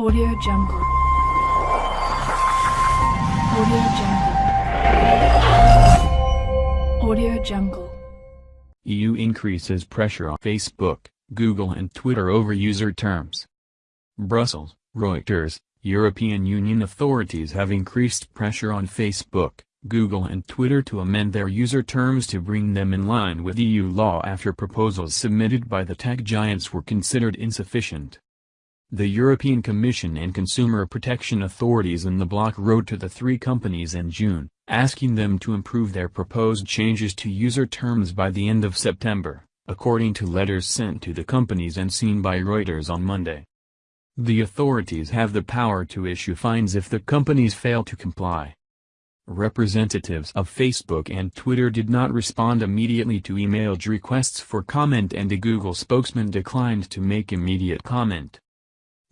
Audio Jungle. Audio Jungle. Audio Jungle. EU increases pressure on Facebook, Google and Twitter over user terms. Brussels, Reuters, European Union authorities have increased pressure on Facebook, Google and Twitter to amend their user terms to bring them in line with EU law after proposals submitted by the tech giants were considered insufficient. The European Commission and consumer protection authorities in the bloc wrote to the three companies in June, asking them to improve their proposed changes to user terms by the end of September, according to letters sent to the companies and seen by Reuters on Monday. The authorities have the power to issue fines if the companies fail to comply. Representatives of Facebook and Twitter did not respond immediately to emailed requests for comment and a Google spokesman declined to make immediate comment.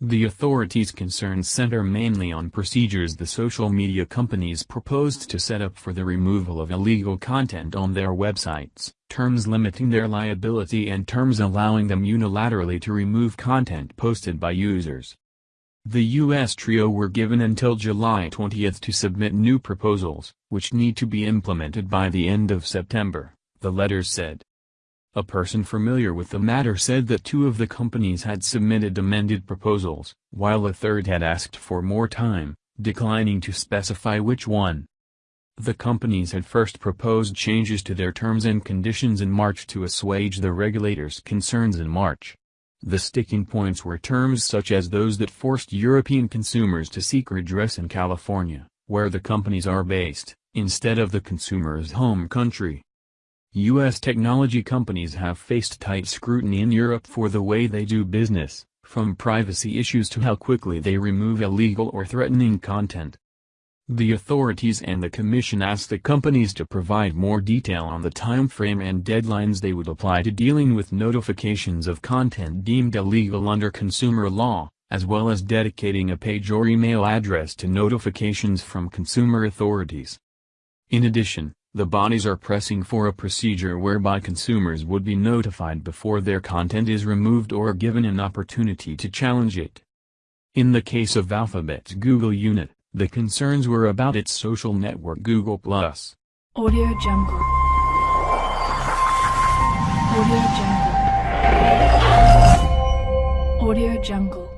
The authorities' concerns center mainly on procedures the social media companies proposed to set up for the removal of illegal content on their websites, terms limiting their liability and terms allowing them unilaterally to remove content posted by users. The U.S. trio were given until July 20 to submit new proposals, which need to be implemented by the end of September, the letters said. A person familiar with the matter said that two of the companies had submitted amended proposals, while a third had asked for more time, declining to specify which one. The companies had first proposed changes to their terms and conditions in March to assuage the regulators' concerns in March. The sticking points were terms such as those that forced European consumers to seek redress in California, where the companies are based, instead of the consumer's home country. U.S. technology companies have faced tight scrutiny in Europe for the way they do business, from privacy issues to how quickly they remove illegal or threatening content. The authorities and the Commission asked the companies to provide more detail on the timeframe and deadlines they would apply to dealing with notifications of content deemed illegal under consumer law, as well as dedicating a page or email address to notifications from consumer authorities. In addition, the bodies are pressing for a procedure whereby consumers would be notified before their content is removed or given an opportunity to challenge it. In the case of Alphabet's Google unit, the concerns were about its social network Google+. Audio Jungle. Audio Jungle. Audio Jungle.